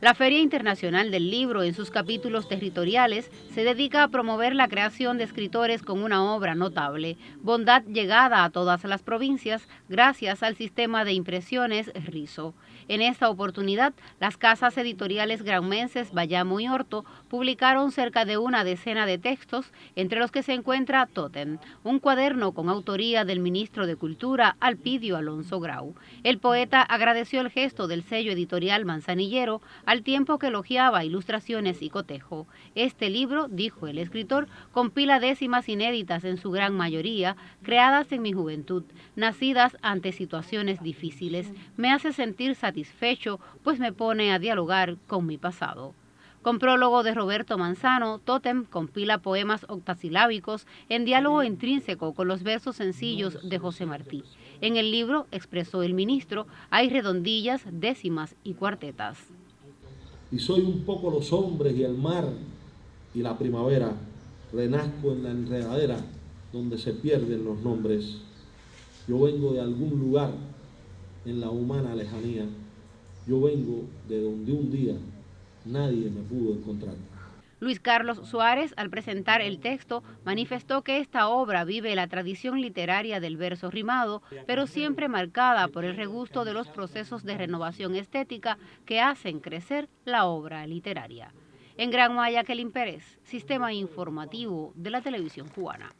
La Feria Internacional del Libro, en sus capítulos territoriales, se dedica a promover la creación de escritores con una obra notable, bondad llegada a todas las provincias gracias al sistema de impresiones RISO. En esta oportunidad, las casas editoriales granmenses Bayamo y Horto publicaron cerca de una decena de textos, entre los que se encuentra Totem, un cuaderno con autoría del ministro de Cultura, Alpidio Alonso Grau. El poeta agradeció el gesto del sello editorial Manzanillero al tiempo que elogiaba ilustraciones y cotejo. Este libro, dijo el escritor, compila décimas inéditas en su gran mayoría, creadas en mi juventud, nacidas ante situaciones difíciles. Me hace sentir satisfecho, pues me pone a dialogar con mi pasado. Con prólogo de Roberto Manzano, Totem compila poemas octasilábicos en diálogo intrínseco con los versos sencillos de José Martí. En el libro, expresó el ministro, hay redondillas, décimas y cuartetas y soy un poco los hombres y el mar y la primavera. Renazco en la enredadera donde se pierden los nombres. Yo vengo de algún lugar en la humana lejanía. Yo vengo de donde un día nadie me pudo encontrar. Luis Carlos Suárez, al presentar el texto, manifestó que esta obra vive la tradición literaria del verso rimado, pero siempre marcada por el regusto de los procesos de renovación estética que hacen crecer la obra literaria. En Gran Maya, Kelin Pérez, Sistema Informativo de la Televisión Cubana.